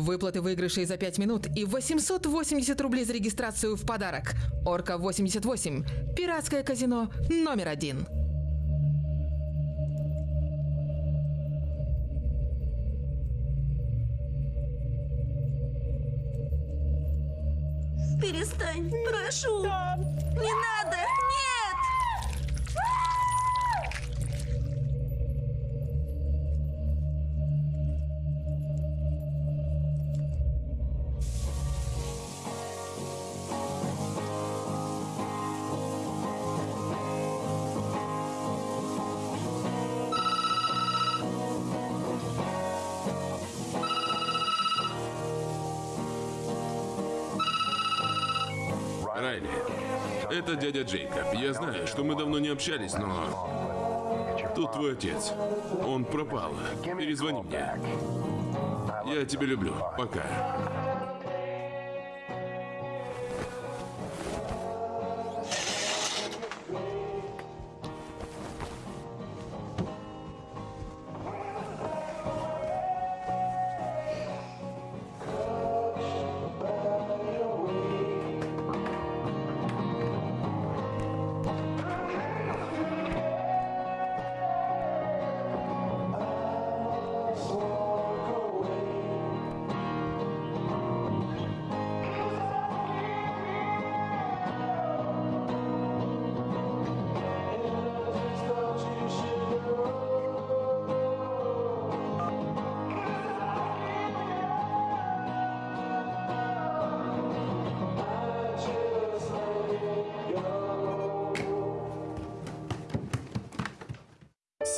Выплаты выигрышей за 5 минут и 880 рублей за регистрацию в подарок. Орка 88. Пиратское казино номер один. Перестань, прошу. Это дядя Джейкоб. Я знаю, что мы давно не общались, но... Тут твой отец. Он пропал. Перезвони мне. Я тебя люблю. Пока.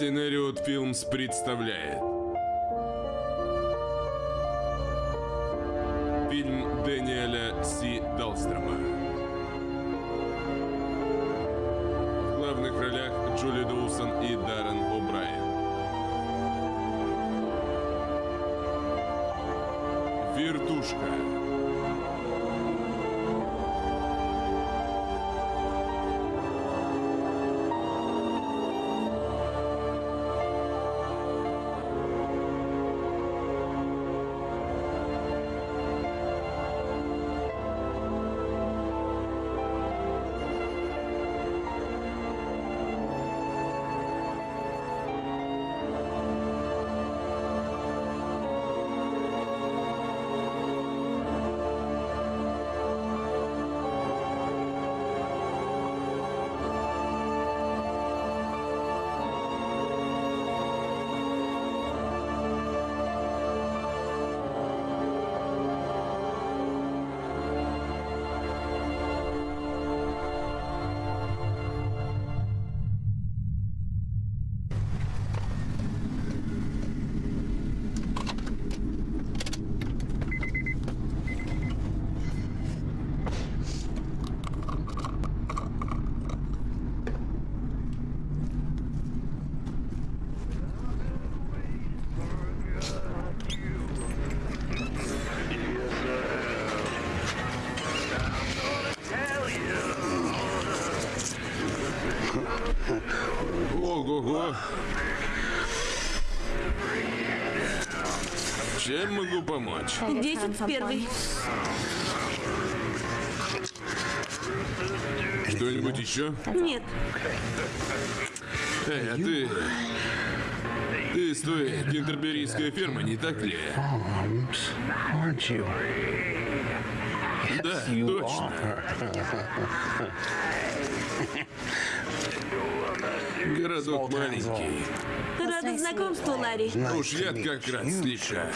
Сценариот Филмс представляет помочь? Десять в первый. Что-нибудь еще? Нет, Эй, а ты... Ты из той кентерберийской фермы, не так ли? Да, точно. Городок маленький. рада знакомству, Ларри. Уж я как раз слегка.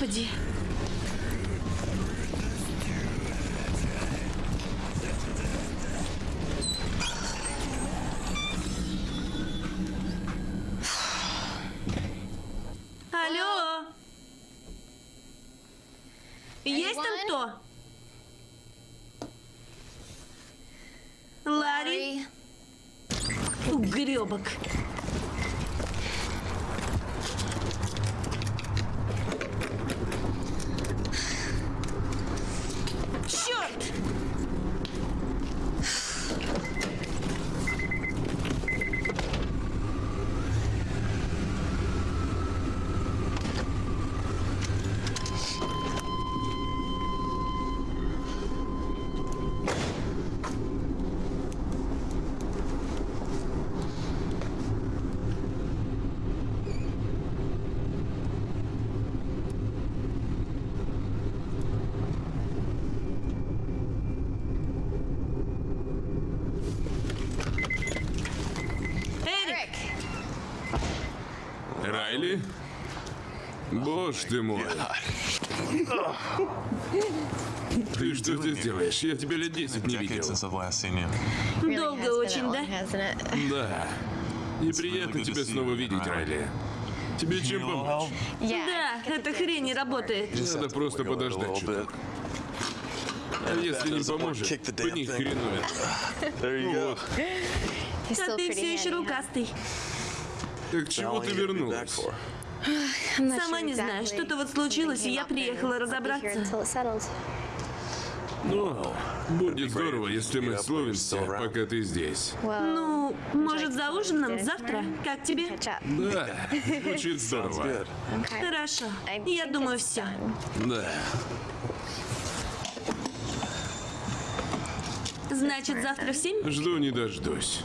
Господи. Алло. Есть там кто? Ларри? Угребок. Райли? Боже ты мой. Ты что здесь делаешь? Я тебя лет 10 не видел. Долго очень, да? Да. Неприятно тебя снова видеть, Райли. Тебе чем помочь? Да, эта хрень не работает. Надо просто подождать чуток. А если не поможет, по них хреновит. Вот. А ты все еще рукастый. Так чего ты вернулась? Сама не знаю, что-то вот случилось, и я приехала разобраться. Ну, будет здорово, если мы словимся, пока ты здесь. Ну, может, за ужином завтра? Как тебе? Да, звучит здорово. Хорошо. Я думаю, все. Да. Значит, завтра в семь? Жду не дождусь.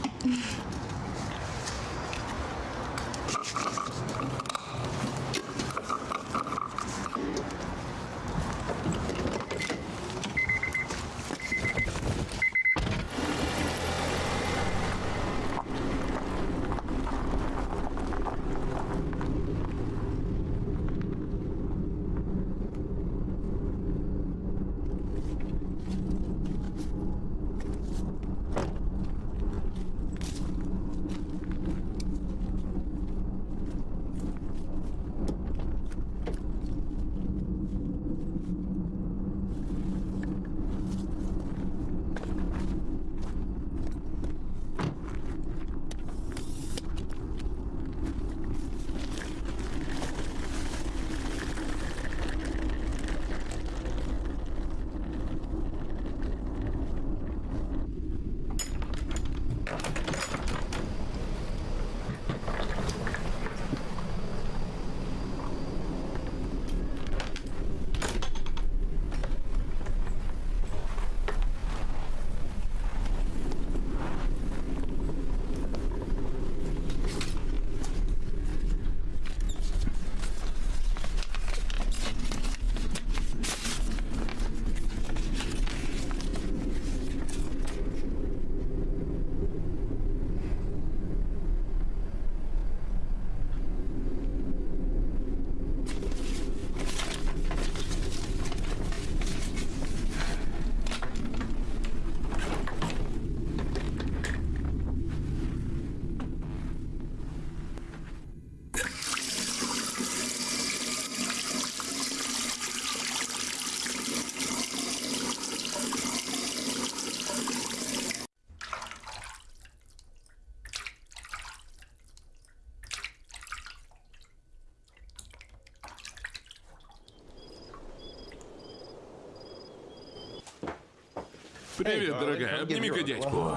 Привет, дорогая. Обними-ка дядьку.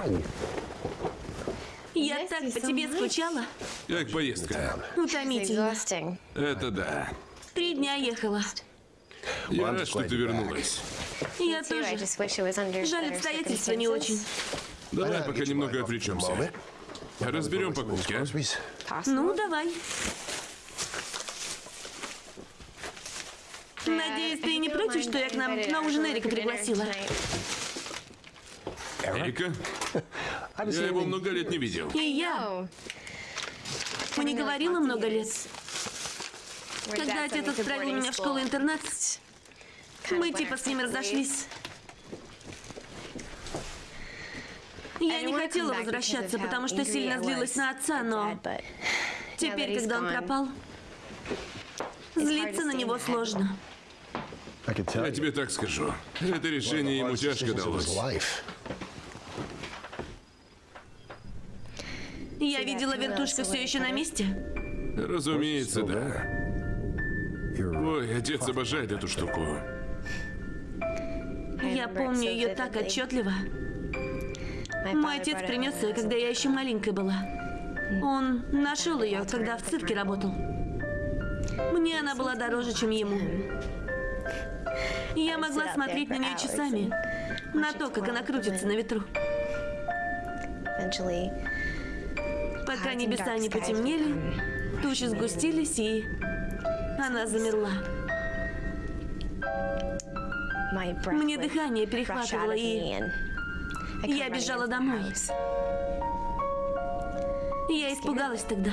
Я так по тебе скучала. Как поездка? Утомительно. Это да. Три дня ехала. Я рад, что ты вернулась. Я тоже. Жаль, обстоятельства не очень. Давай пока немного отвлечемся. Разберем покупки, а? Ну, давай. Надеюсь, ты не против, что я к нам на ужин Эрика пригласила? Эрика? Я его много лет не видел. И я. Мы не говорила много лет. Когда отец отправил меня в школу-интернат, мы типа с ним разошлись. Я не хотела возвращаться, потому что сильно злилась на отца, но теперь, когда он пропал, злиться на него сложно. Я тебе так скажу. Это решение ему тяжко далось. Я видела, вертушка все еще на месте. Разумеется, да. Ой, отец обожает эту штуку. Я помню ее так отчетливо. Мой отец принес ее, когда я еще маленькой была. Он нашел ее, когда в цирке работал. Мне она была дороже, чем ему. Я могла смотреть на нее часами, на то, как она крутится на ветру. Пока небеса не потемнели, тучи сгустились, и она замерла. Мне дыхание перехватывало, и Я бежала домой. Я испугалась тогда.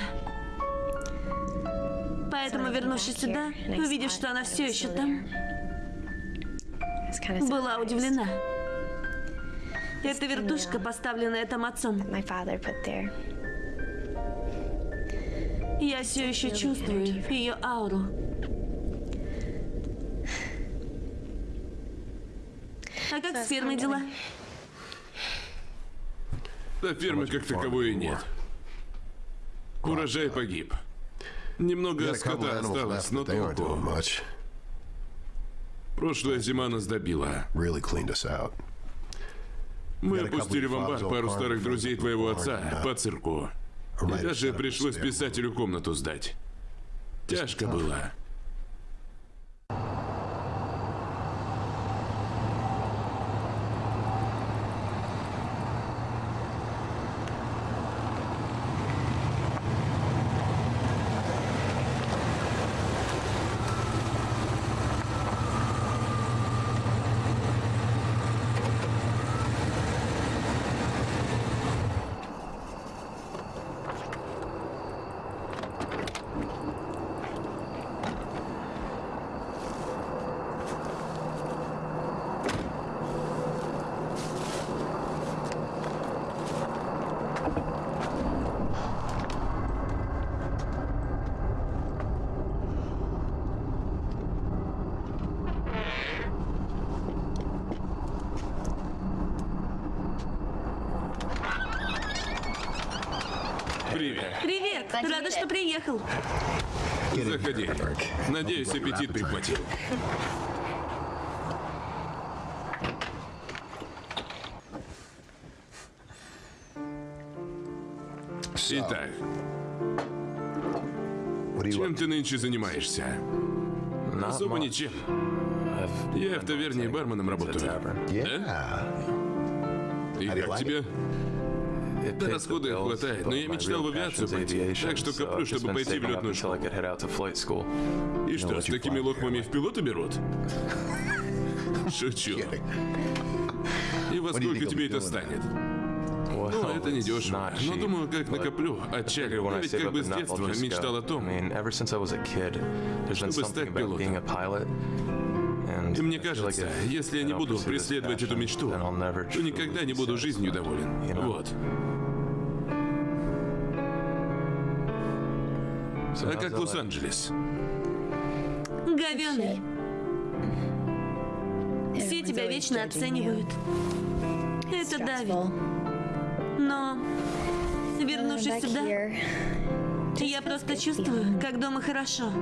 Поэтому, вернувшись сюда, увидев, что она все еще там, была удивлена. Это вертушка, поставленная там отцом. Я все еще чувствую ее ауру. А как с фермой дела? Да фермы как таковой и нет. Урожай погиб. Немного скота осталось, но толку. Прошлая зима нас добила. Мы опустили в амбар пару старых друзей твоего отца по цирку. И даже пришлось писателю комнату сдать. Тяжко было. Привет. Привет! Рада, что приехал. Заходи. Надеюсь, аппетит прихватил. Итак, чем ты нынче занимаешься? Особо ничем. Я в таверне барменом работаю. Yeah. И как тебе? Да расходы хватает, но я мечтал в авиацию пойти, так что коплю, чтобы пойти в летную школу. И что, с такими лохмами в пилоты берут? Шучу. И во сколько тебе это станет? Ну, это не дешево. Но думаю, как накоплю, отчалю. Я ведь как бы с детства мечтал о том, чтобы стать пилотом. И мне кажется, если я не буду преследовать эту мечту, то никогда не буду жизнью доволен. Вот. А как Лос-Анджелес? Говёный. Все тебя вечно оценивают. Это давит. Но, вернувшись сюда, я просто чувствую, как дома хорошо.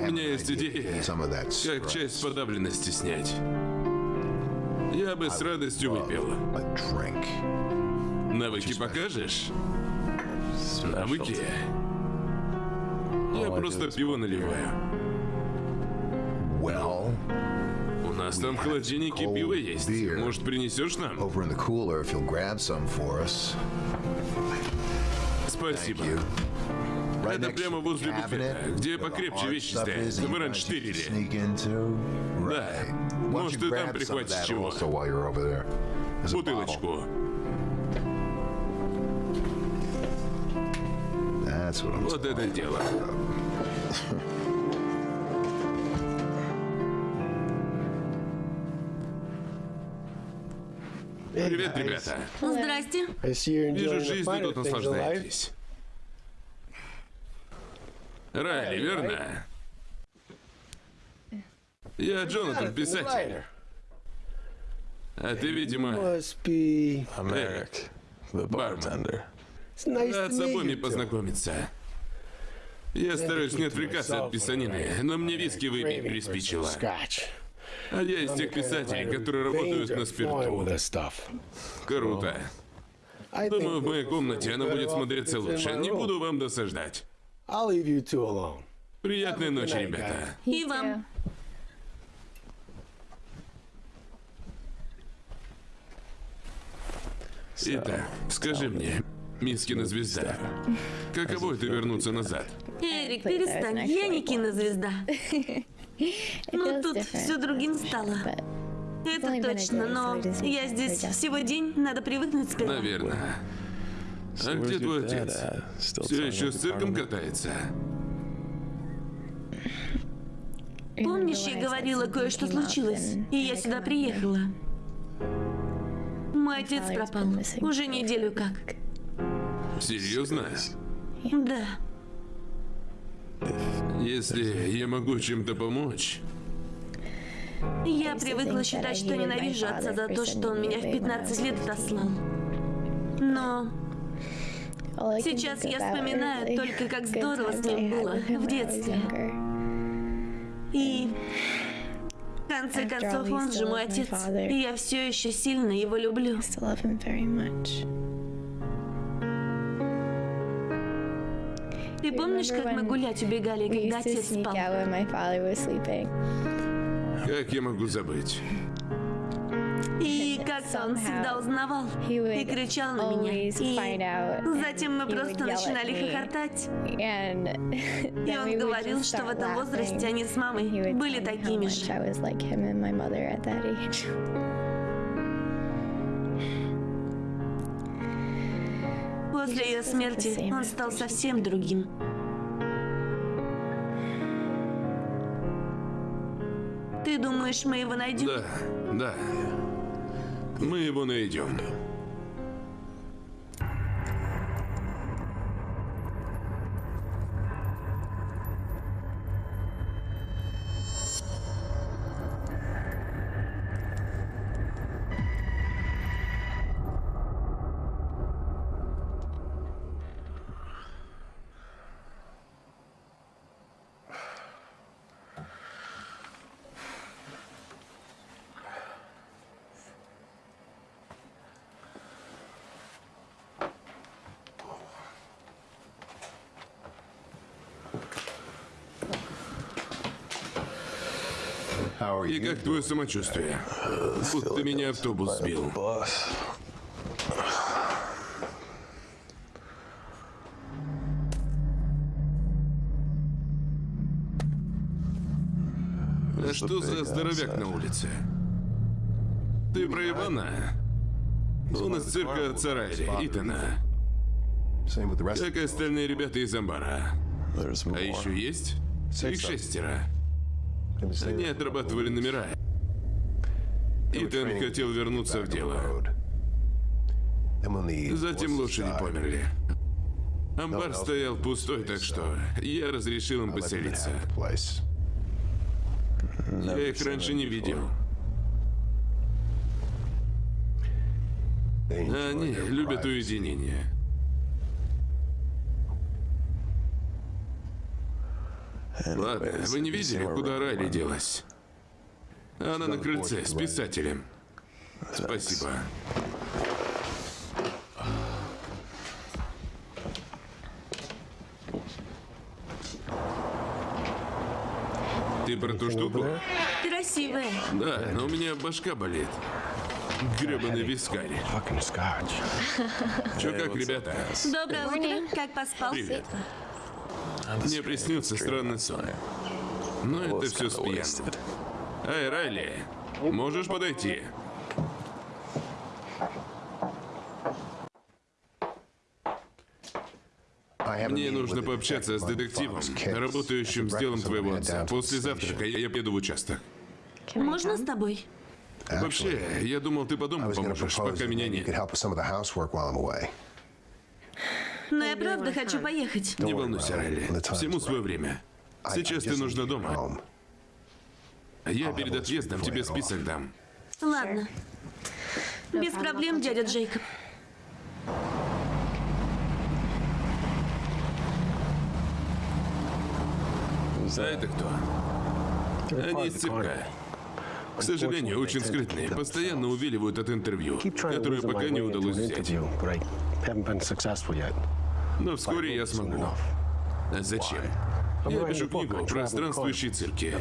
У меня есть идея, как часть подавленности снять. Я бы с радостью выпил. Навыки покажешь? Навыки? Я просто пиво наливаю. Well, У нас там в холодильнике пиво есть. Может, принесешь нам? Спасибо. Это прямо возле буфета, где покрепче вещи стоят. Мы раньше тырили. Да. Может, you и там прихватишь чего? Бутылочку. Вот это дело. Привет, ребята. Здрасте. Вижу, жизнью тут наслаждаетесь. Райли, верно? Я Джонатан, писатель. А ты, видимо. It's nice рад с обоими познакомиться. Я стараюсь не отвлекаться от писанины, но мне виски выпить приспичило. А я из тех писателей, которые работают на спирту. Круто. Думаю, в моей комнате она будет смотреться лучше. Не буду вам досаждать. I'll leave you two alone. Приятной ночи, ребята. И вам. Итак, скажи мне, Мискина звезда, каково это вернуться назад? Эрик, перестань. Я не кинозвезда. Ну, тут все другим стало. Это точно, но я здесь всего день, надо привыкнуть сперва. Наверное. А где твой отец? Все еще с цирком катается? Помнишь, я говорила, кое-что случилось, и я сюда приехала? Мой отец пропал. Уже неделю как. Серьезно? Да. Если я могу чем-то помочь, Я привыкла считать, что ненавижу отца за то, что он меня в 15 лет отослал. Но Сейчас я вспоминаю только, как здорово с ним было в детстве. И в конце концов он же мой отец, и я все еще сильно его люблю. Ты помнишь, как мы гулять убегали, когда отец спал? как я могу забыть? И как он всегда узнавал и кричал на меня. И затем мы просто начинали хохотать. И он говорил, что в этом возрасте они с мамой были такими же. После ее смерти он стал совсем другим. Ты думаешь, мы его найдем? Да, да. Мы его найдем. И как твое самочувствие? Будто меня автобус сбил. А что за здоровяк на улице? Ты про Ивана? Он из цирка Царайли, Итана. Как и остальные ребята из Амбара. А еще есть? Их шестеро. Они отрабатывали номера. Итан training хотел вернуться в дело. Затем лошади померли. Амбар стоял пустой, так что я разрешил им поселиться. Я их раньше не видел. Они любят уединение. Ладно, вы не видели, куда Райли делась? Она на крыльце с писателем. Спасибо. Ты про ту штуку? Красивая. Да, но у меня башка болит. Гребаный вискарь. Fucking scotch. Чё как, ребята? Доброе утро. Как поспал? Привет. Мне приснился странный сон. Но это все с пьяным. Эй, Райли, можешь подойти? Мне нужно пообщаться с детективом, работающим с делом твоего отца. После завтрака я еду в участок. Можно с тобой? Вообще, я думал, ты по дому поможешь, пока меня нет. Но я правда хочу поехать. Не волнуйся, Райли. Всему свое время. Сейчас ты нужна дома. Я перед отъездом тебе список дам. Ладно. Без проблем, дядя Джейкоб. А это кто? Они из цирка. К сожалению, очень скрытные. Постоянно увиливают от интервью, my пока не удалось взять. Но вскоре я смогу. Зачем? Я пишу книгу про странствующие цирки.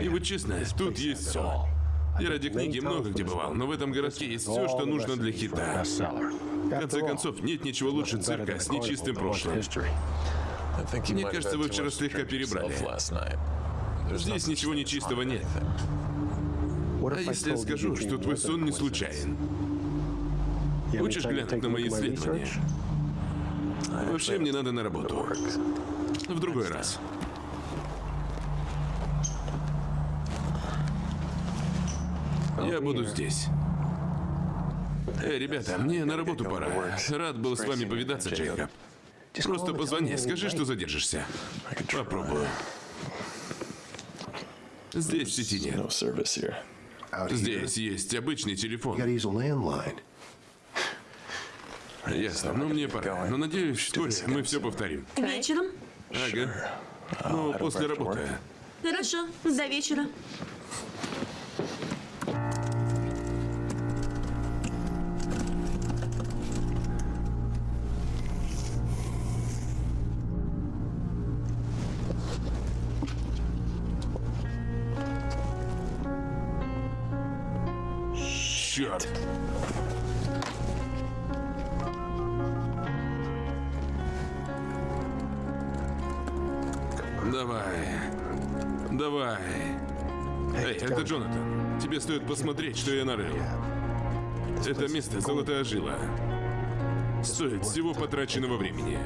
И вот честно, тут есть все. Я ради книги много где бывал, но в этом городке есть все, что нужно для хита. В конце концов, нет ничего лучше цирка с нечистым прошлым. Мне кажется, вы вчера слегка перебрали. Здесь ничего нечистого нет. А если я скажу, что твой сон не случайен? Хочешь глянуть на мои исследования? Вообще мне надо на работу. В другой раз. Я буду здесь. Эй, ребята, мне на работу пора. Рад был с вами повидаться, Джейкоб. Просто позвони, скажи, что задержишься. Попробую. Здесь сети нет. Здесь есть обычный телефон. Ясно, но мне пора. Но надеюсь, вскоре мы все повторим. Вечером? Ага. Ну, после работы. Хорошо, до вечера. Стоит посмотреть, что я нарыл. Это место золотая жила. Стоит всего потраченного времени.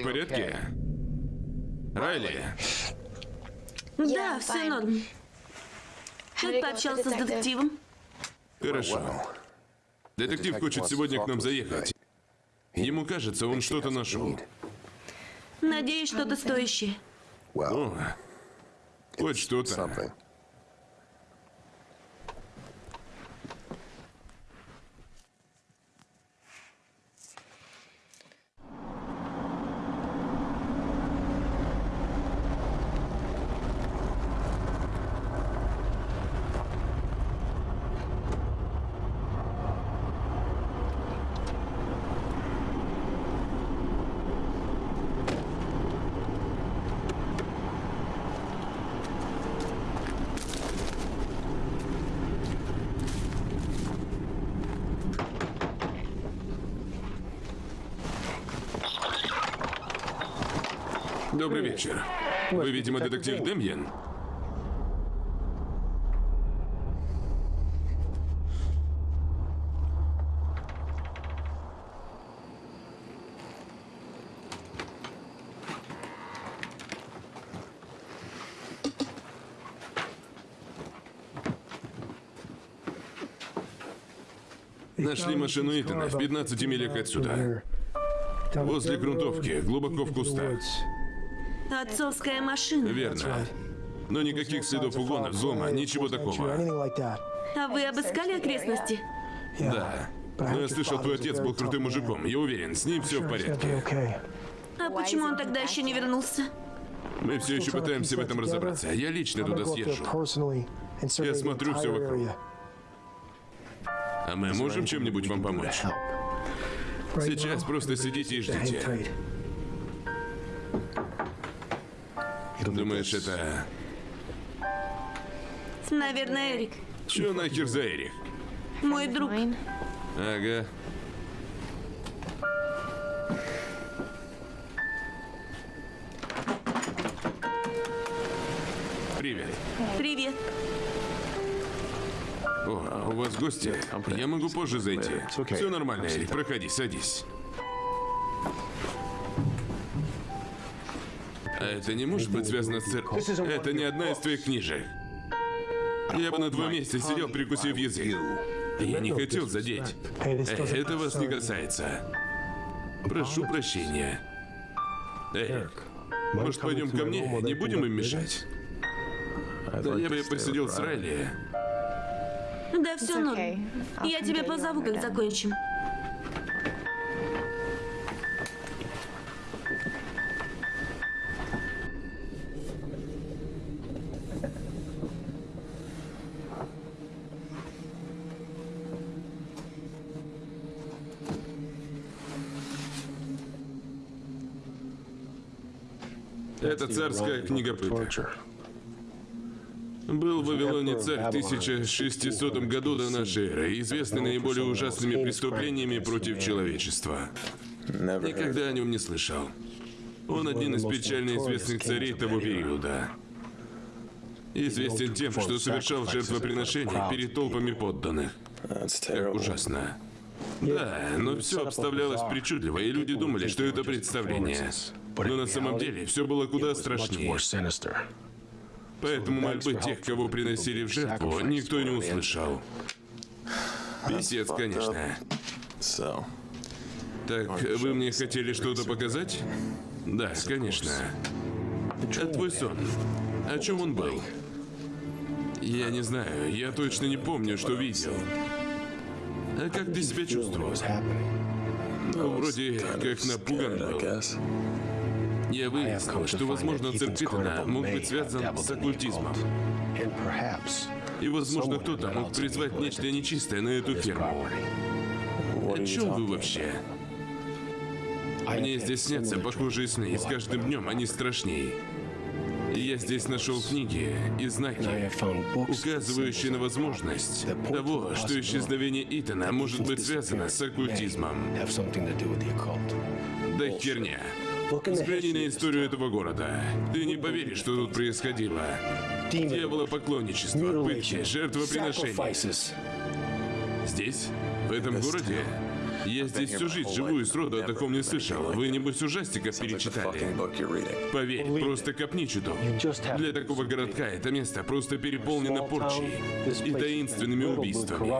В порядке? Райли, Да, все норм. Как пообщался с детективом? хорошо. Детектив хочет сегодня к нам заехать. Ему кажется, он что-то нашел. Надеюсь, что-то стоящее. О, хоть что-то. Добрый вечер. Вы, видимо, детектив Демьян? Нашли машину Итана в 15 милях отсюда. Возле грунтовки, глубоко в кустах. Отцовская машина. Верно. Но никаких следов угона, взлома, ничего такого. А вы обыскали окрестности? Да. Но я слышал, твой отец был крутым мужиком. Я уверен, с ним все в порядке. А почему он тогда еще не вернулся? Мы все еще пытаемся в этом разобраться. Я лично туда съезжу. Я смотрю все вокруг. А мы можем чем-нибудь вам помочь? Сейчас просто сидите и ждите. Думаешь, это... Наверное, Эрик. Чё нахер за Эрих? Мой друг. Ага. Привет. Привет. О, а у вас гости? Я могу позже зайти. Все нормально, Эрик. Проходи, садись. Это не может быть связано с церковью? Это не одна из твоих книжек. Я бы на твоем месте сидел, прикусив язык. Я не хотел задеть. Это вас не касается. Прошу прощения. Эрик, Может, пойдем ко мне? Не будем им мешать? Да я бы посидел с. Райли. Да все норм. Я тебя позову, как закончим. Царская книга пыток. Был в Вавилоне царь в 1600 году до нашей эры, известный наиболее ужасными преступлениями против человечества. Никогда о нем не слышал. Он один из печально известных царей того периода. Известен тем, что совершал жертвоприношения перед толпами подданных. Как terrible. ужасно. Да, но все обставлялось причудливо, и люди думали, что это представление. Но на самом деле все было куда страшнее. Поэтому мольбы тех, кого приносили в жертву, никто не услышал. Писец, конечно. Так, вы мне хотели что-то показать? Да, конечно. А твой сон? О чем он был? Я не знаю, я точно не помню, что видел. А как ты себя чувствовал? Ну, вроде как напуган был. Guess. Я выяснил, что, возможно, Питона мог быть связан с оккультизмом. И, возможно, кто-то мог призвать нечто нечистое на эту ферму. О чем вы вообще? Мне здесь снятся похожие сны, и с каждым днем они страшнее. И я здесь нашел книги и знаки, указывающие на возможность того, что исчезновение Итана может быть связано с оккультизмом. Да херня. Взгляни на историю этого города. Ты не поверишь, что тут происходило. Дьяволопоклонничество, пытки, Mutilation, жертвоприношения. Здесь? В этом городе? Я здесь всю жизнь живу и сроду о таком не слышал. Вы, небось, ужастиков перечитали. Поверь, просто копни чуток. Для такого городка это место просто переполнено порчей и таинственными убийствами.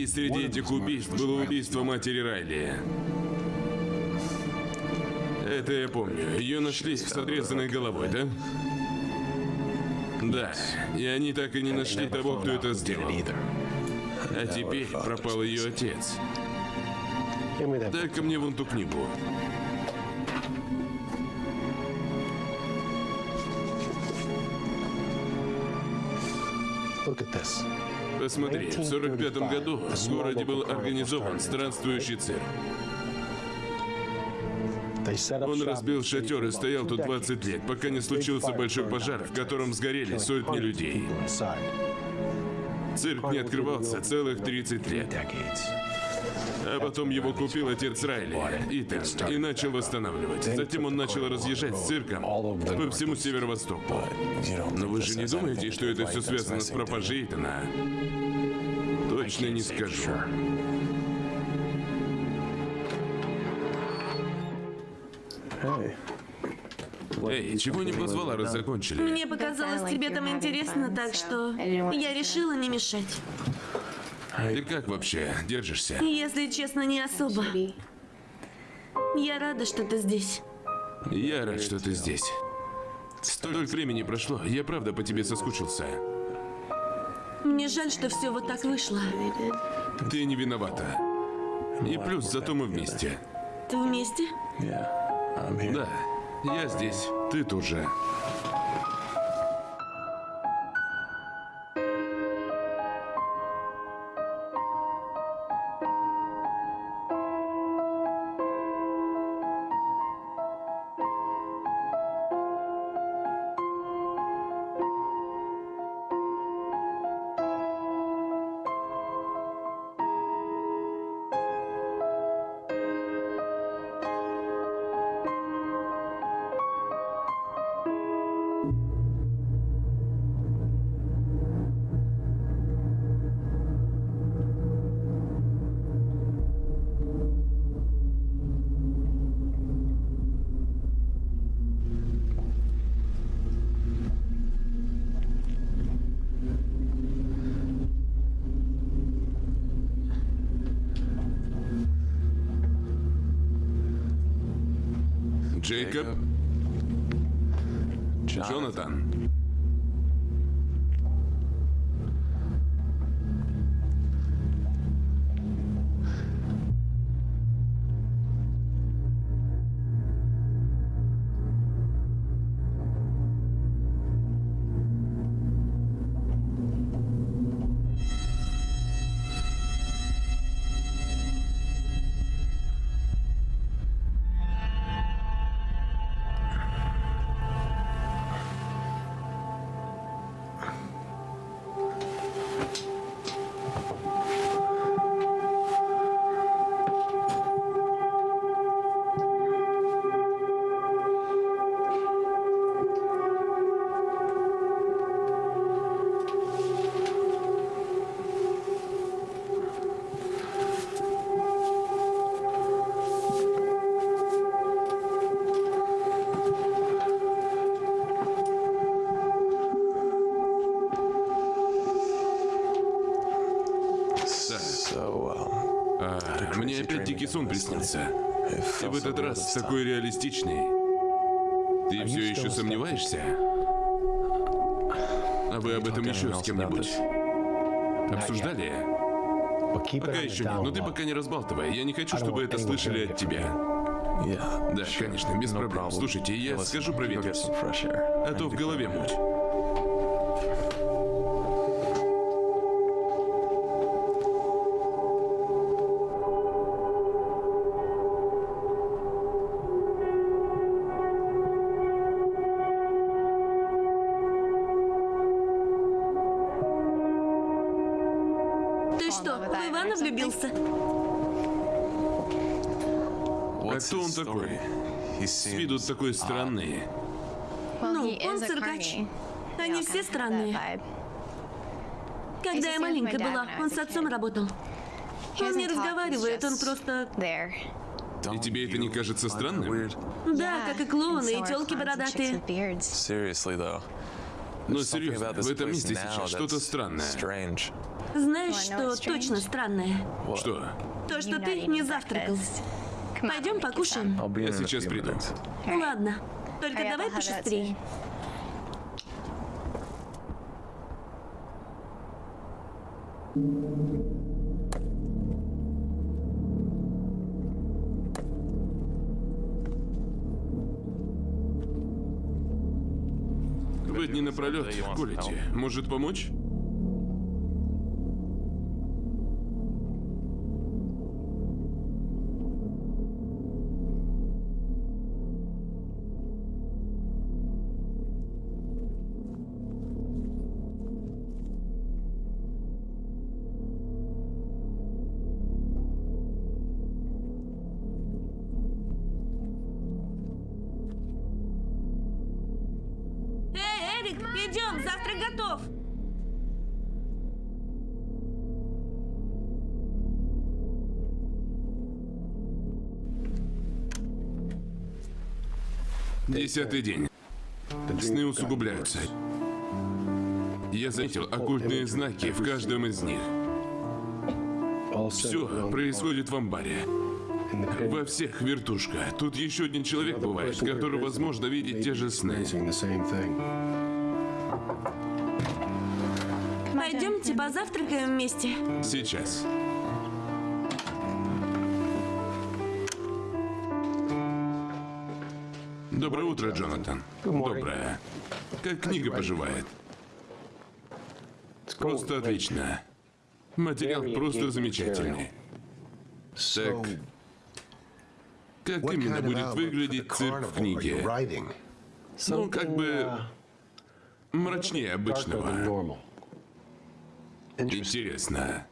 И среди этих убийств было убийство матери Райли. Это я помню. Ее нашли с отрезанной головой, да? Да, и они так и не нашли того, кто это сделал. А теперь пропал ее отец. Дай-ка мне вон ту книгу. Look at this. Посмотри, в 45 году в городе был организован странствующий цирк. Он разбил шатер и стоял тут two 20 decades. лет, пока не случился большой пожар, в котором сгорели сотни людей. Цирк не открывался целых 30 лет. А потом его купил отец Райли, Итан, и начал восстанавливать. Затем он начал разъезжать с цирком по всему северо-востоку. Но вы же не думаете, что это все связано с пропажей Итана? Точно не скажу. Эй, чего не позвала, раз закончили? Мне показалось, тебе там интересно, так что я решила не мешать. Ты как вообще держишься? Если честно, не особо. Я рада, что ты здесь. Я рад, что ты здесь. Столько времени прошло, я правда по тебе соскучился. Мне жаль, что все вот так вышло. Ты не виновата. И плюс, зато мы вместе. Ты вместе? Да, я здесь, ты тоже. Приснился. И в этот раз такой реалистичный. Ты все еще сомневаешься? А вы об этом еще с кем-нибудь обсуждали? Пока еще нет, но ты low. пока не разбалтывай. Я не хочу, чтобы это слышали от тебя. Да, конечно, без проблем. Слушайте, я скажу air. А то в голове муть. Такой? С виду такой странный. Ну, он циркач. Они все странные. Когда я маленькая была, он с отцом работал. Он не разговаривает, он просто... И тебе это не кажется странным? Да, как и клоуны, и телки бородатые. Но серьезно, в этом месте сейчас что-то странное. Знаешь, что точно странное? Что? То, что ты не завтракал. Пойдем покушаем. Я сейчас приду. Ладно. Только давай пошустрее. Вы дни напролет колите. Может помочь? Десятый день. Сны усугубляются. Я заметил оккультные знаки в каждом из них. Все происходит в амбаре. Во всех вертушка. Тут еще один человек бывает, который, возможно, видит те же сны. Пойдемте позавтракаем вместе. Сейчас. Доброе утро, Джонатан. Доброе. Как книга поживает? Просто отлично. Материал просто замечательный. Так, как именно будет выглядеть цирк в книге? Ну, как бы мрачнее обычного. Интересно.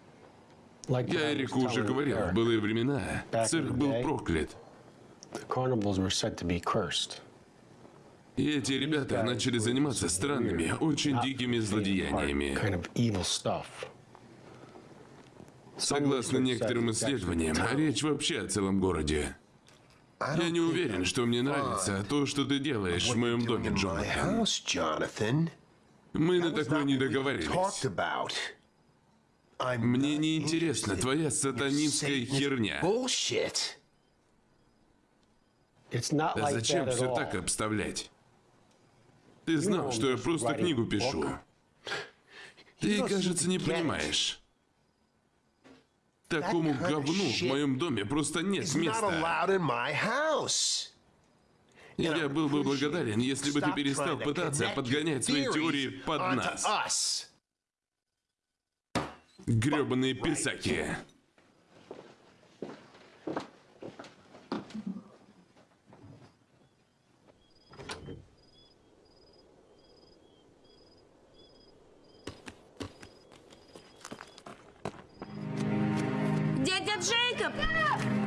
Я Эрику уже говорил, в былые времена цирк был проклят. И эти ребята начали заниматься странными, очень дикими злодеяниями. Согласно некоторым исследованиям, речь вообще о целом городе. Я не уверен, что мне нравится то, что ты делаешь в моем доме, Джонатан. Мы на такое не договаривались. Talked about. I'm Мне не интересна твоя сатанинская херня. Да зачем все так обставлять? Ты знал, что я просто книгу пишу. Ты, кажется, не понимаешь. Такому говну в моем доме просто нет места. Я был бы благодарен, если бы ты перестал пытаться подгонять свои теории под нас. Гребаные писаки. Дядя Джейкоб!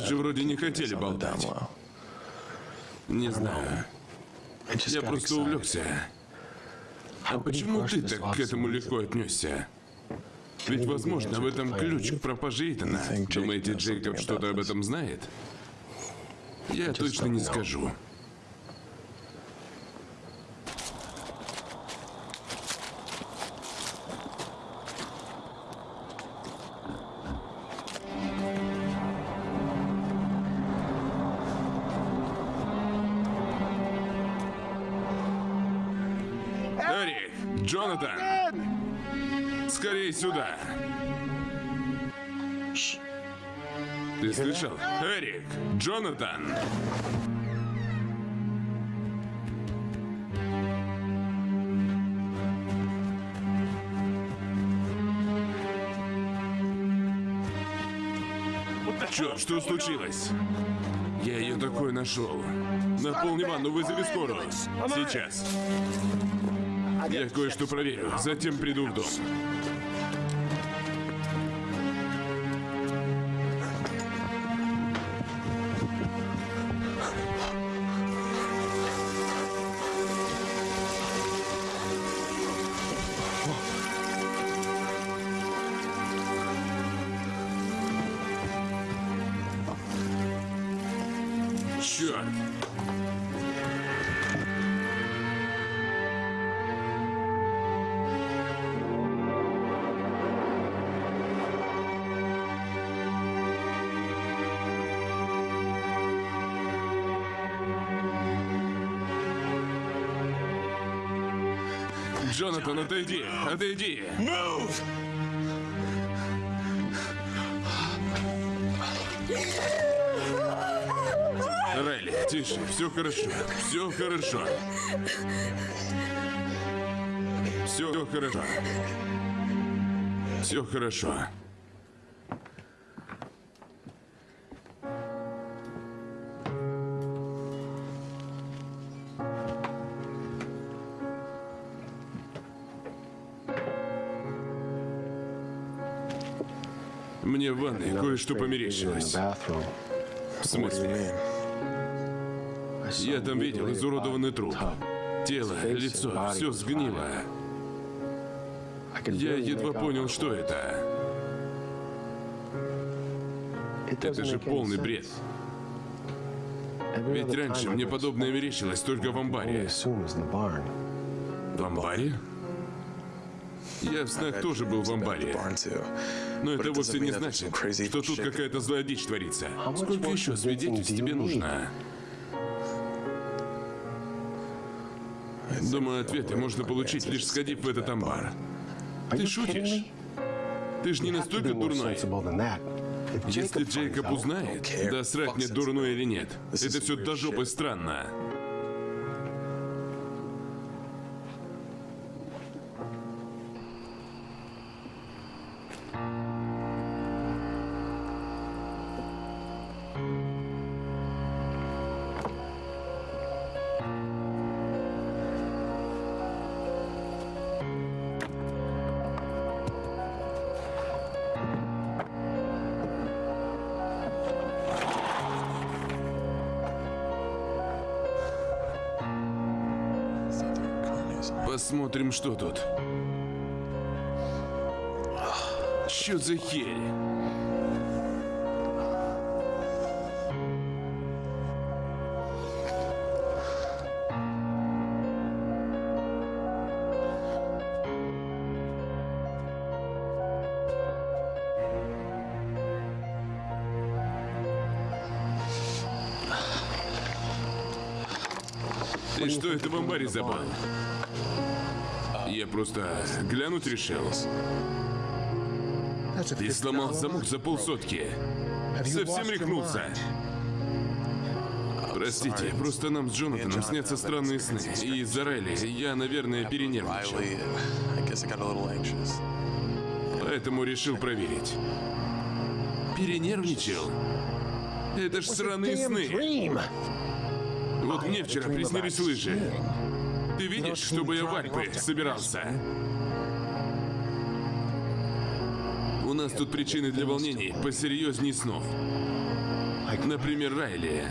Вы же вроде не хотели болтать. Не знаю. Я просто увлекся. А почему ты так к этому легко отнесся? Ведь, возможно, в этом ключ к пропаже Итана. Думаете, Джейкоб что-то об этом знает? Я точно не скажу. Джонатан! Черт, что случилось? Я ее такой нашел. Наполни ванну, вызови скорую. Сейчас. Я кое-что проверю, затем приду в дом. Черт! Джонатан, отойди! Отойди! Райли, тише, все хорошо, все хорошо. Все хорошо. Все хорошо. Мне в ванной кое-что померещилось. В смысле? Я там видел изуродованный труп. Тело, лицо, все сгнило. Я едва понял, что это. Это же полный бред. Ведь раньше мне подобное мерещилось только в амбаре. В амбаре? Я в снах тоже был в амбаре. Но это вовсе не значит, что тут какая-то злая дичь творится. Сколько еще свидетельств тебе нужно? Думаю, ответы можно получить, лишь сходив в этот амбар. Ты шутишь? Ты ж не настолько дурной. Если Джейкоб узнает, да срать мне дурной или нет, это все до жопы странно. Посмотрим, что тут. Что за херь? Ты что это в амбаре забыл? Просто глянуть решил. Ты сломал замок за полсотки. Совсем рехнулся. Простите, просто нам с Джонатаном снятся странные сны. И из-за Райли я, наверное, перенервничал. Поэтому решил проверить. Перенервничал? Это ж сраные сны. Вот мне вчера приснились лыжи. Ты видишь, чтобы я в Альпы собирался? У нас тут причины для волнений посерьезней снов. Например, Райли.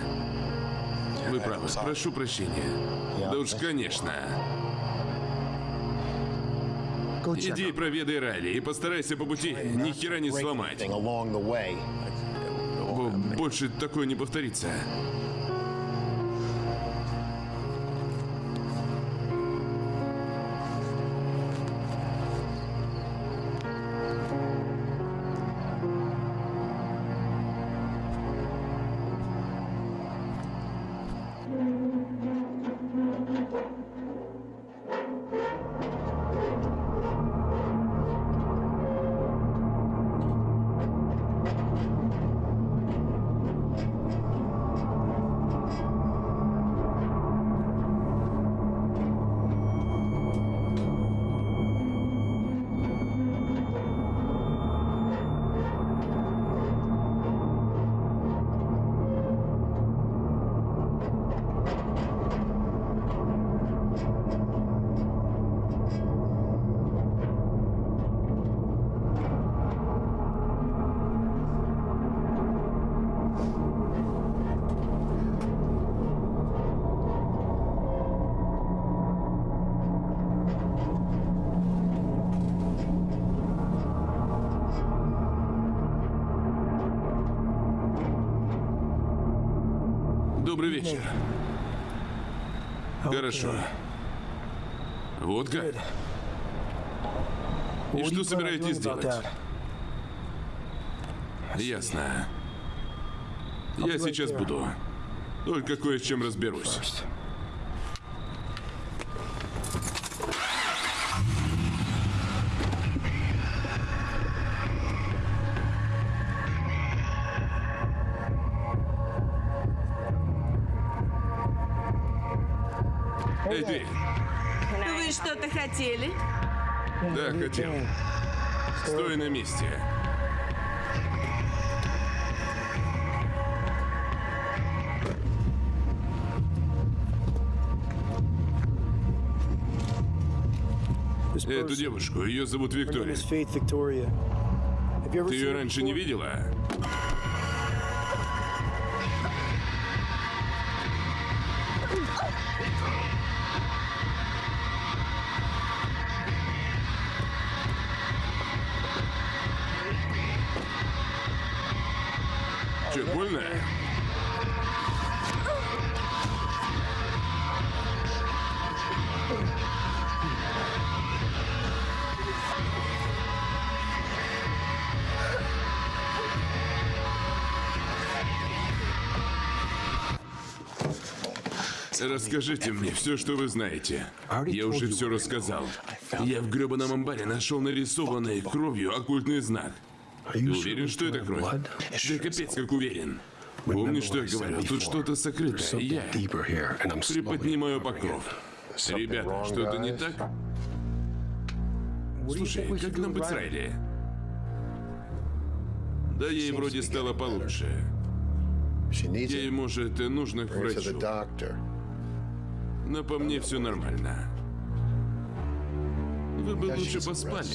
Вы правы, прошу прощения. Да уж, конечно. Иди проведай Райли и постарайся по пути ни хера не сломать. больше такое не повторится. Собираетесь делать? Ясно. Я сейчас буду. Только кое с чем разберусь. Стой на месте. Эту девушку, ее зовут Виктория. Ты ее раньше не видела? Расскажите мне все, что вы знаете. Я уже все рассказал. Я в гребаном амбаре нашел нарисованный кровью оккультный знак. Ты уверен, что это кровь? Да капец, как уверен. Помнишь, что я говорил? Тут что-то сокрытое. Я приподнимаю покров. Ребята, что-то не так? Слушай, как нам быть с Райли? Да ей вроде стало получше. Ей, может, и нужно к врачу. Но по мне все нормально. Вы бы лучше поспали.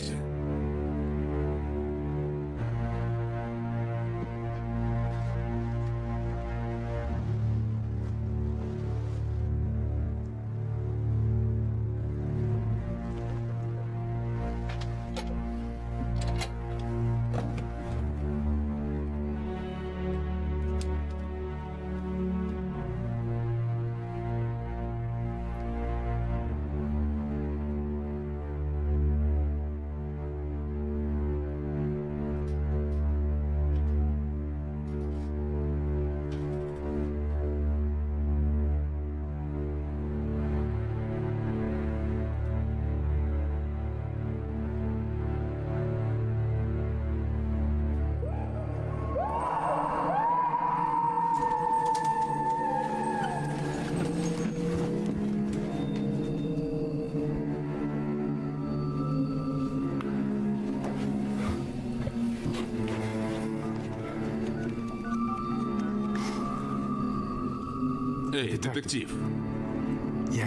Эй, детектив.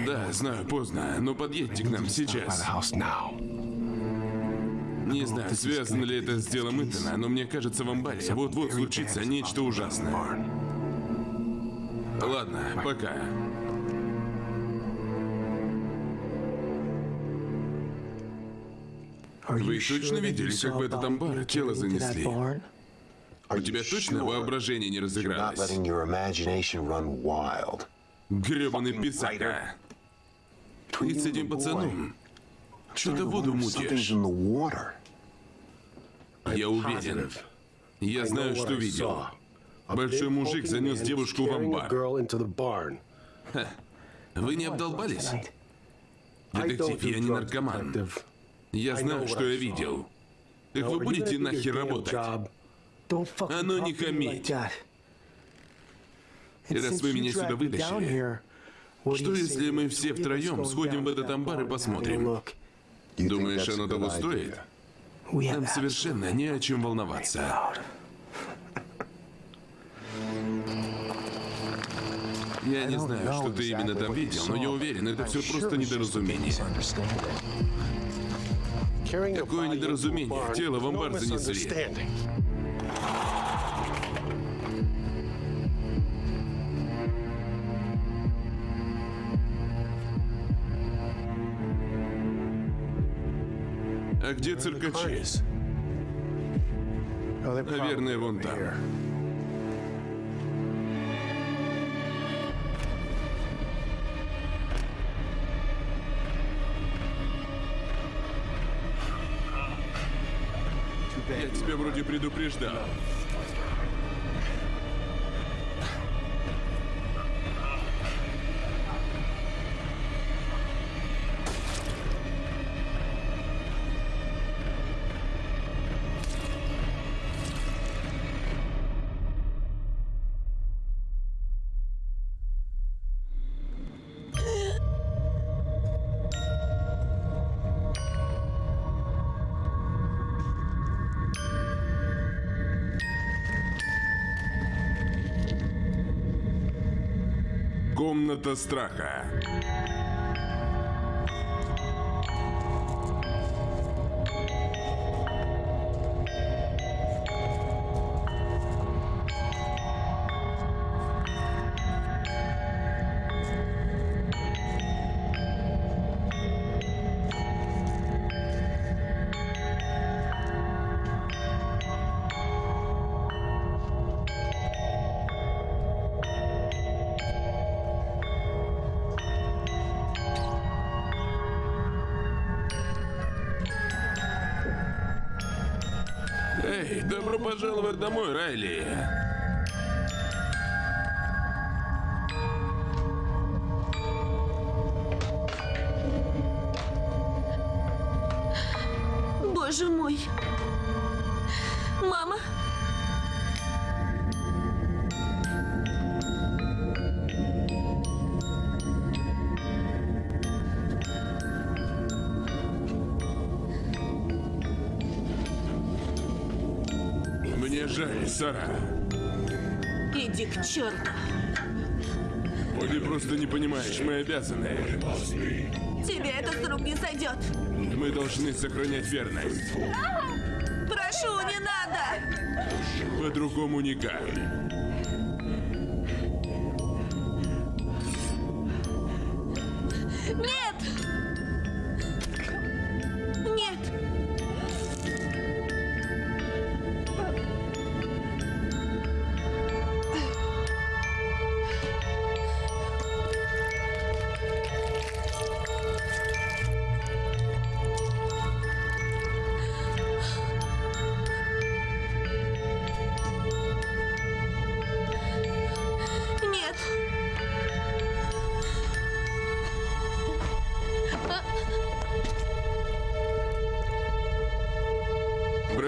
Да, знаю, поздно, но подъедьте к нам сейчас. Не знаю, связано ли это с делом Итана, но мне кажется, в амбаре вот-вот случится нечто ужасное. Ладно, пока. Вы точно видели, как в этот амбар тело занесли? У тебя точно воображение не разыгралось? Гребаный писак, а? И с этим пацаном. Что-то воду мутишь. Я уверен. Я знаю, что видел. Большой мужик занес девушку в амбар. Вы не обдолбались? Детектив, я не наркоман. Я знаю, что я видел. Так вы будете нахер работать? Оно не хамить. И раз вы меня сюда вытащили, что если мы все втроем сходим в этот амбар и посмотрим? Думаешь, оно того стоит? Нам совершенно не о чем волноваться. Я не знаю, что ты именно там видел, но я уверен, это все просто недоразумение. Какое недоразумение? Тело в амбар занесли. А где циркачи? Наверное, вон там. Вроде предупреждал. Комната страха. Домой, Райли. Обязаны. Тебе это с рук не сойдет. Мы должны сохранять верность. Прошу, не надо. По-другому никак.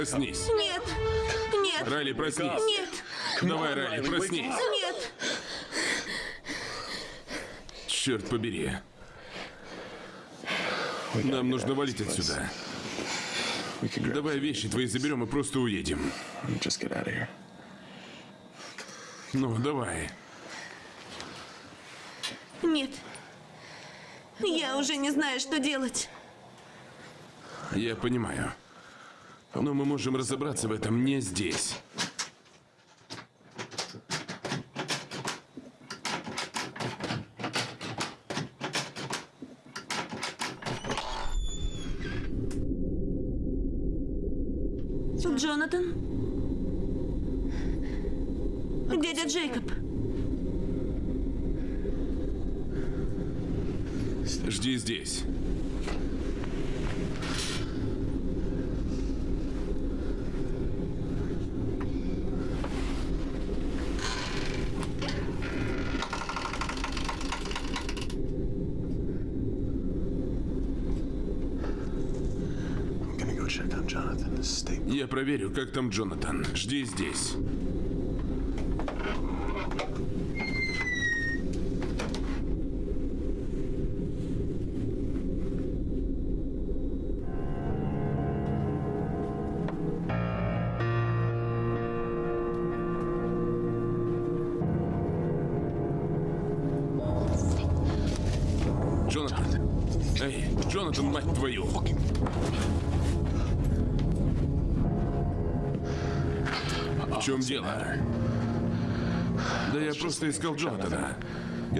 Проснись. Нет! Нет! Райли, проснись. Нет! Давай, Райли, проснись. Нет! Черт побери. Нам нужно валить отсюда. Давай вещи твои заберем и просто уедем. Just get out of here. Ну, давай. Нет! Я уже не знаю, что делать. Я понимаю. Но мы можем разобраться в этом не здесь. Джонатан? Дядя Джейкоб. Жди здесь. I'm gonna go check on Jonathan. Stay. Я проверю, как там Джонатан. Жди здесь.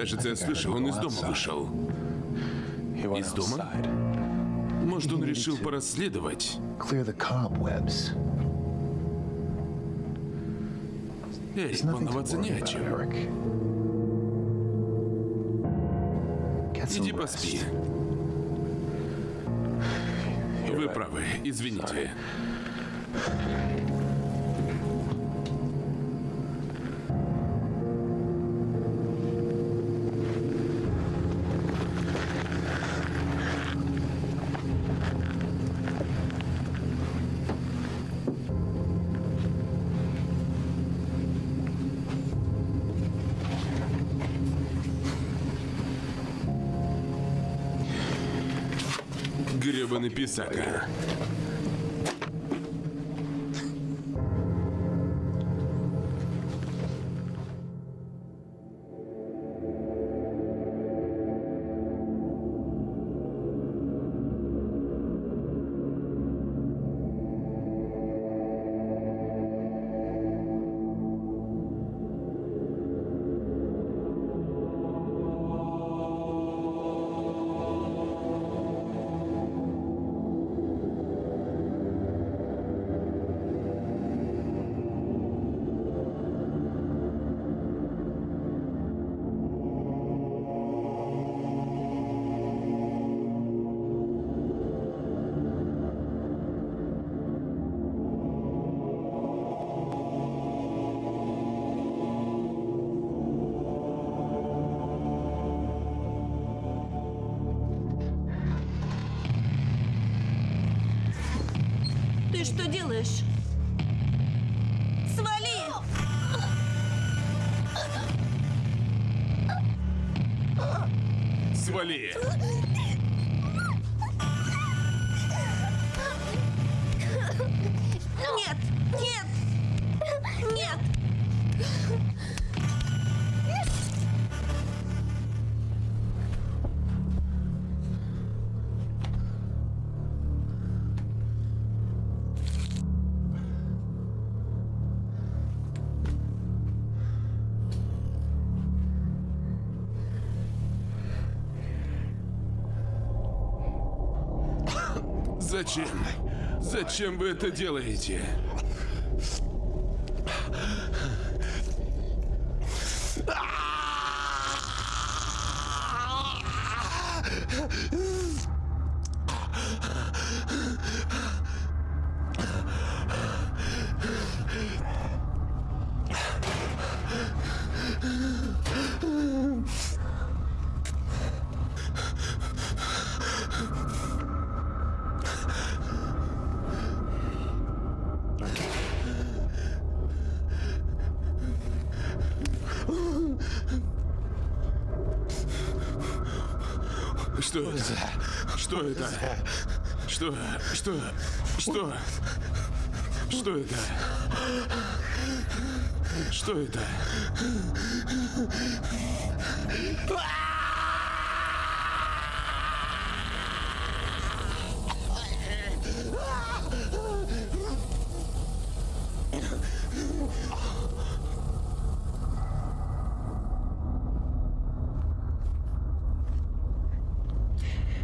Кажется, я слышал, он из дома вышел. Из дома? Может, он решил порасследовать? Эй, волноваться не о чем. Иди поспи. Вы правы, извините. Гребаный писака. Зачем? Зачем вы это делаете? Что это? Что это? Что? Что? Что? Это? Что это?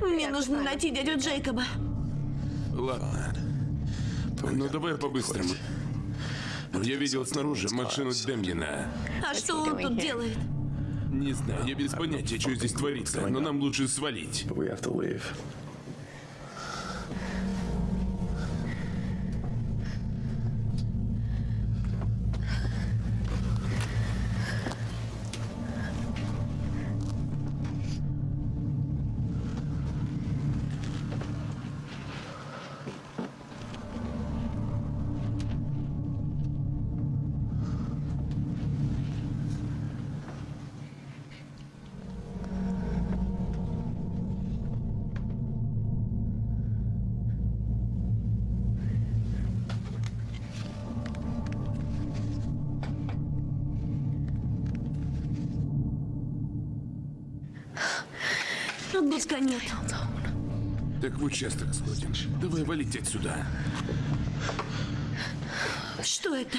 Мне нужно найти дядю Джейкоба. Ну давай по-быстрому. Я видел снаружи машину Демьена. А что он тут делает? Не знаю, я без понятия, что здесь творится, но нам лучше свалить. Участок сходим. Давай валить отсюда. Что это?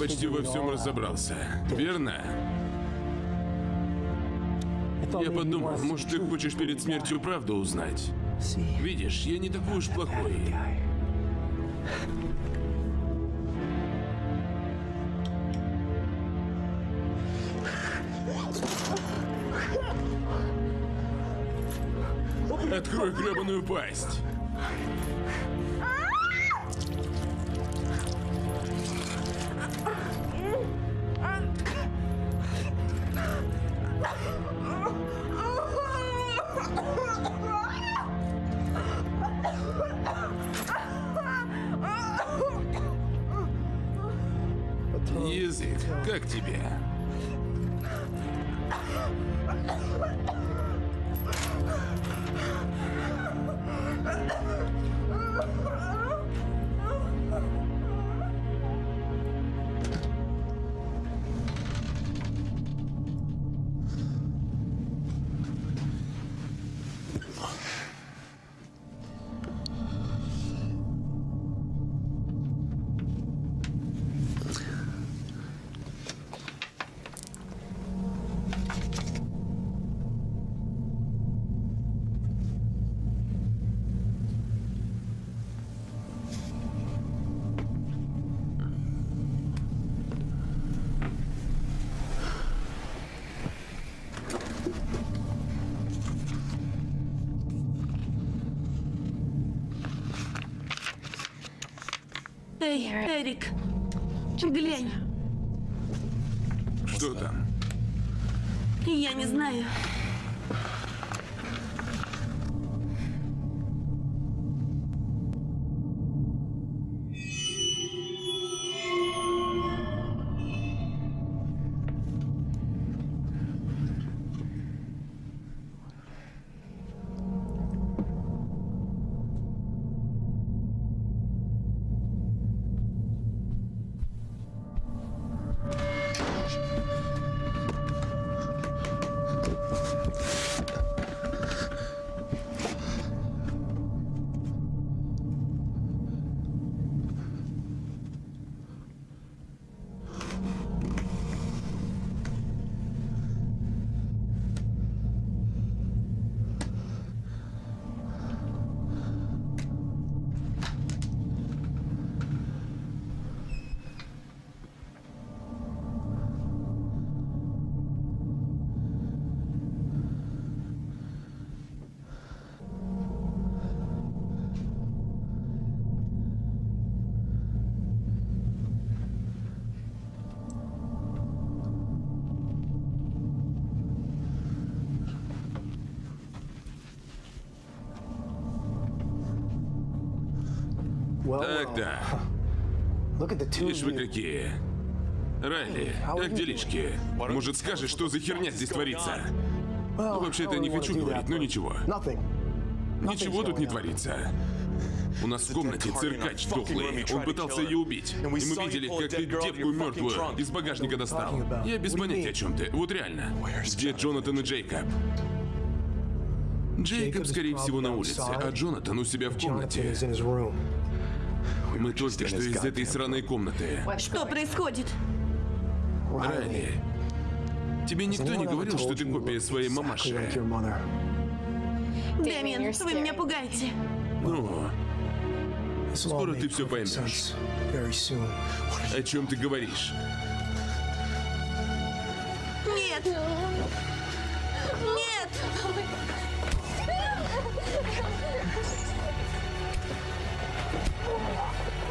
Почти во всем разобрался. Верно? Я подумал, может, ты хочешь перед смертью правду узнать. Видишь, я не такой уж плохой. Эй, Эрик, глянь. Что там? Я не знаю. Of вы какие. Райли, как делишки? Может, скажешь, что за херня здесь творится? Ну, вообще-то don't не хочу говорить, но ничего. Ничего тут не творится. У нас в комнате циркач дохлый. Он пытался ее убить. И мы видели, как ты девку мертвую из багажника достал. Я без понятия, о чем ты. Вот реально. Где Джонатан и Джейкоб? Джейкоб, скорее всего, на улице, а Джонатан у себя в комнате. Мы только что из этой сраной комнаты. Что происходит? Райли, тебе никто не говорил, что ты копия своей мамаши? Дэмиен, вы меня пугаете. Ну, Скоро ты perfect поймешь. о чем ты говоришь? Нет! Нет!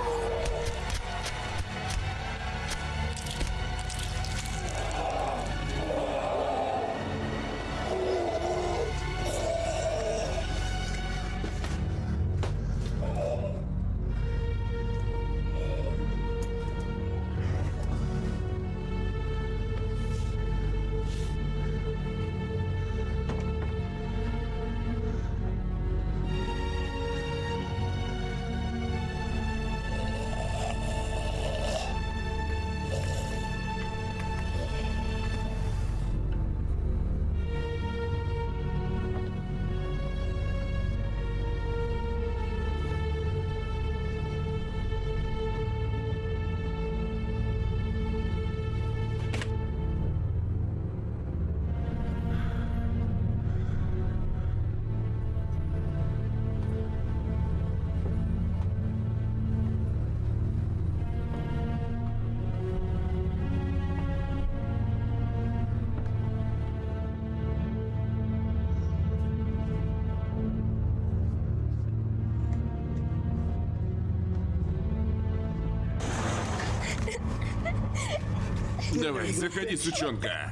Oh! Давай, заходи, сучонка.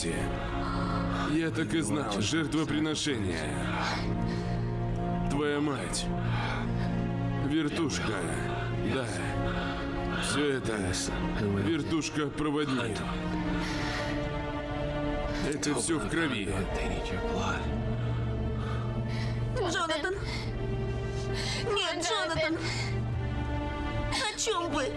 Записи. Я так и знал. Жертвоприношение. Твоя мать. Вертушка. Да. Все это. Вертушка-проводник. Это все в крови. Джонатан! Нет, Джонатан! О чем вы?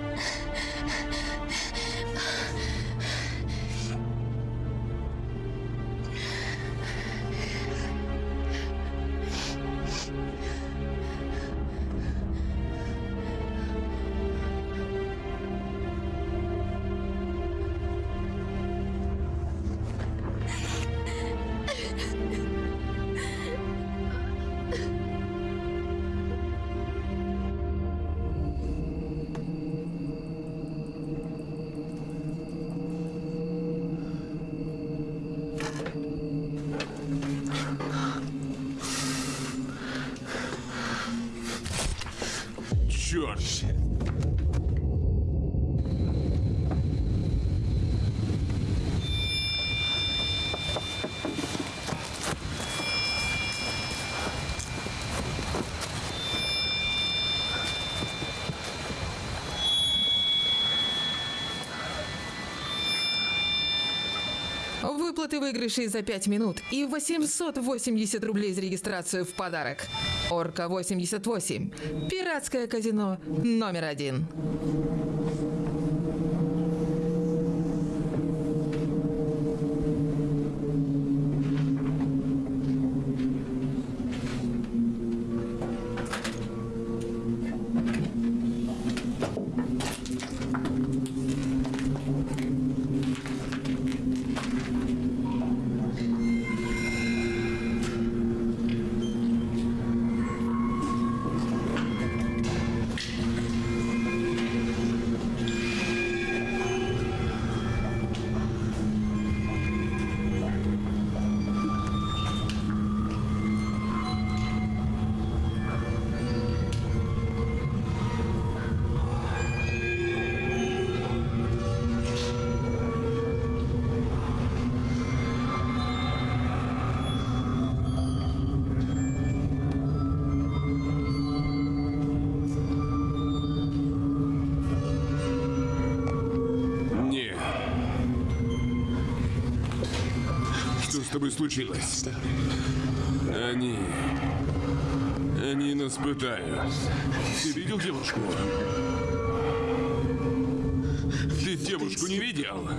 Выплаты выигрышей за 5 минут и 880 рублей за регистрацию в подарок. Орка 88. Пиратское казино номер один. Случилось? Они... Они нас пытают. Ты видел девушку? Ты девушку не видел?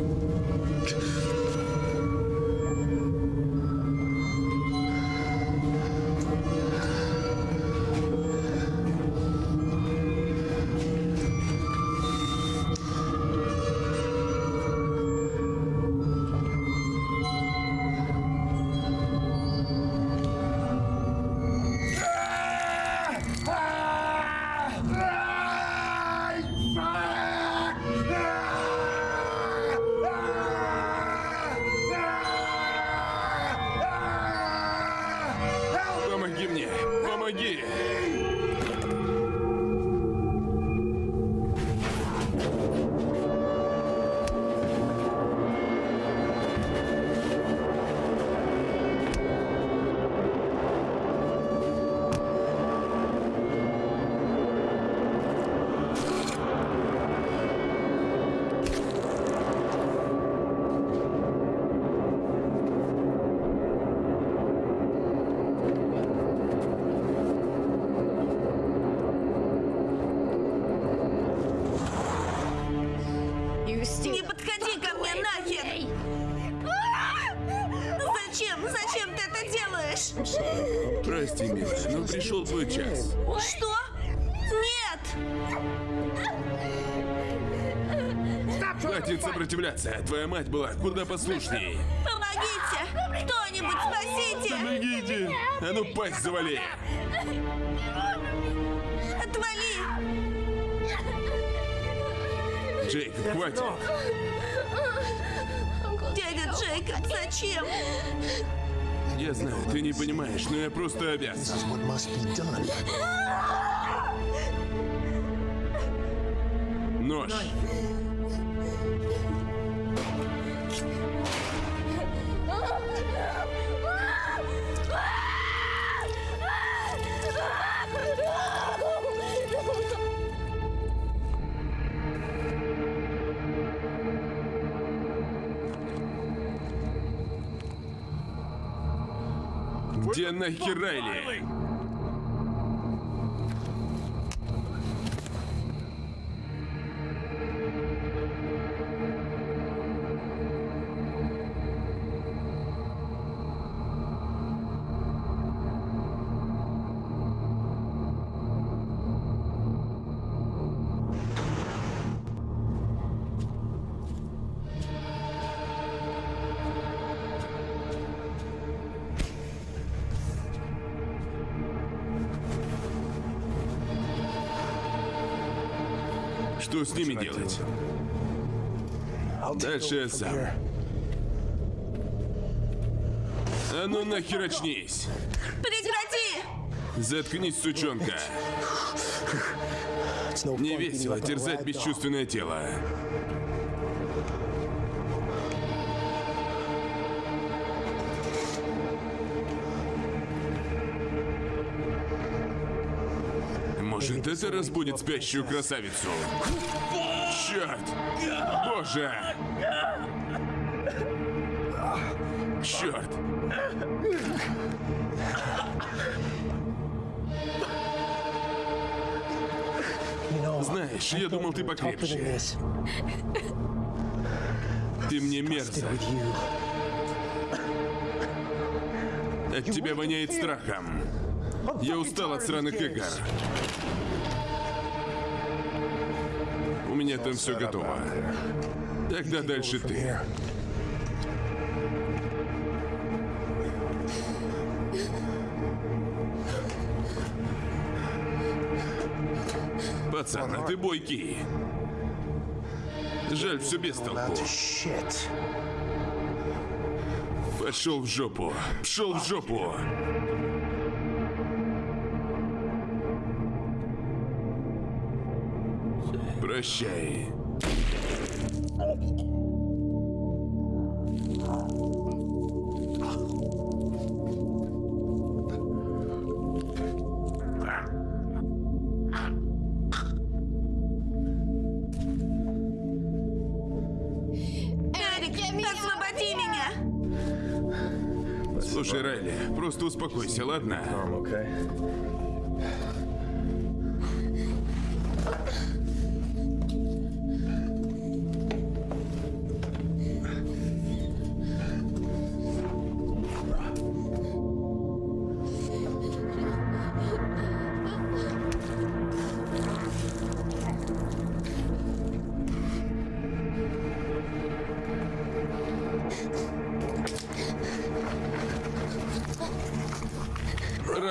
Сопротивляться. Твоя мать была куда послушней. Помогите! Кто-нибудь спасите! Помогите! А ну пасть завали! Отвали! Джейк, хватит! Дядя Джейкоб, зачем? Я знаю, ты не понимаешь, но я просто обязан. Где нахер Райли? Что с ними делать? Дальше я сам. А ну нахер очнись! Прекрати! Заткнись, сучонка! Не весело терзать бесчувственное тело. Может, это разбудит спящую красавицу? Черт! Боже! Черт! Знаешь, я думал, ты покрепче. Ты мне мерзок. От тебя воняет страхом. Я устал от сраных игр. У меня там все готово. Тогда дальше ты. Пацан, а ты бойкий. Жаль, все без толку. Пошел в жопу. Пшел в жопу. Прощай. Эрик, освободи меня! Слушай, Райли, просто успокойся, ладно?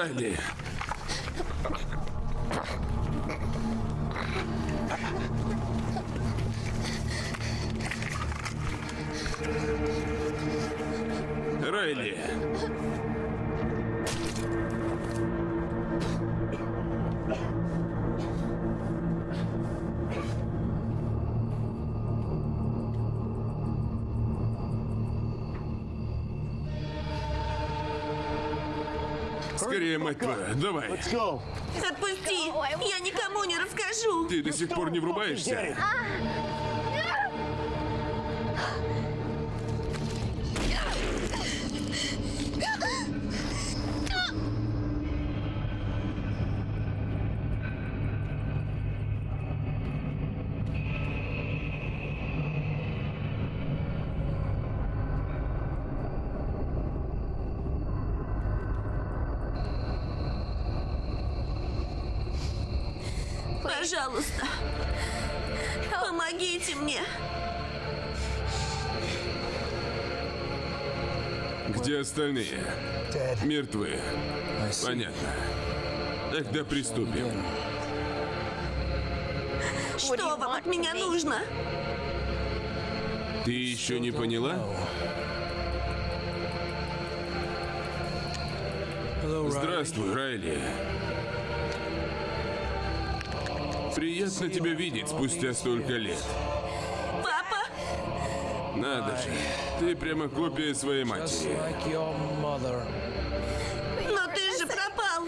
Райли. Скорее, мать твою, давай. Отпусти! Я никому не расскажу! Ты до сих пор не врубаешься? Остальные? Мертвы. Понятно. Тогда приступим. Что вам от меня нужно? Ты еще не поняла? Здравствуй, Райли. Приятно тебя видеть спустя столько лет. Надо же, ты прямо копия своей матери. Но ты же пропал!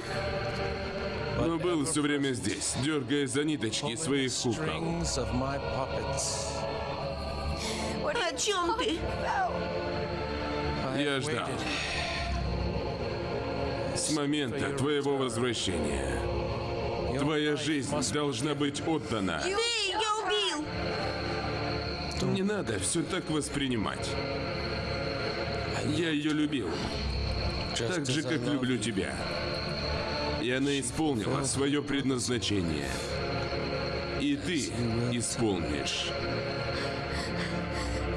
Но был все время здесь, дергая за ниточки своих кукол. О чем ты? Я ждал. С момента твоего возвращения. Твоя жизнь должна быть отдана. Не надо все так воспринимать. Я ее любил, так же, как люблю тебя. И она исполнила свое предназначение. И ты исполнишь.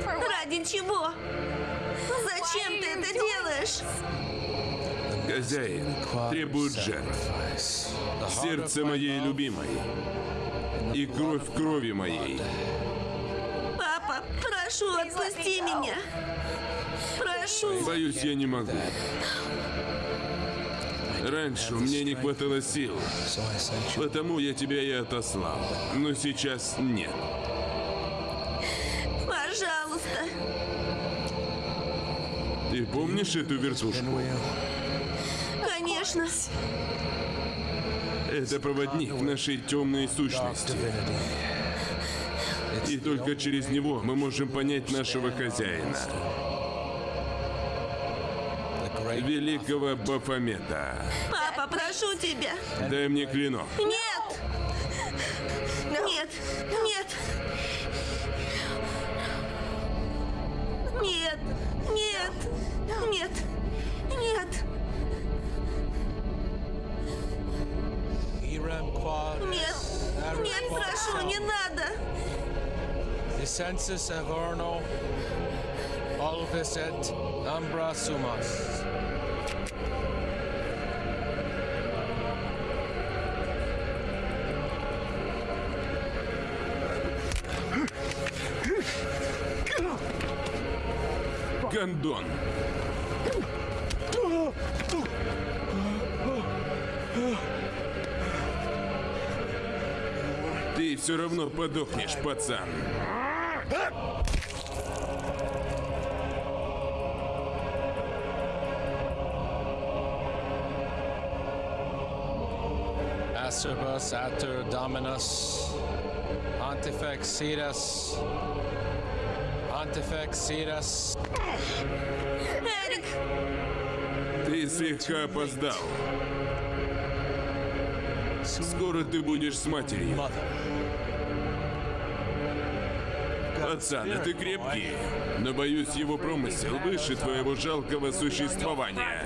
Ради чего? Зачем ты это делаешь? Хозяин требует жертв. Сердце моей любимой. И кровь крови моей. Прошу, отпусти меня! Прошу! Боюсь, я не могу. Раньше у меня не хватало сил, потому я тебя и отослал. Но сейчас нет. Пожалуйста! Ты помнишь эту вертушку? Конечно! Это проводник нашей темной сущности. И только через него мы можем понять нашего хозяина, великого Бафомета. Папа, прошу тебя! Дай мне клинок. Нет! Нет! Нет! Нет! Нет! Нет! Нет! Нет! Нет, прошу, не надо! Census Averno. Alvis et Ambra Sumas. Гондон. Ты все равно подохнешь, пацан. Acerbus Ater Dominus. Pontifex Cetus. Pontifex Cetus. Эрик! Ты слегка опоздал. Скоро ты будешь с матерью. Пацан, ты крепкий, но боюсь, его промысел выше твоего жалкого существования.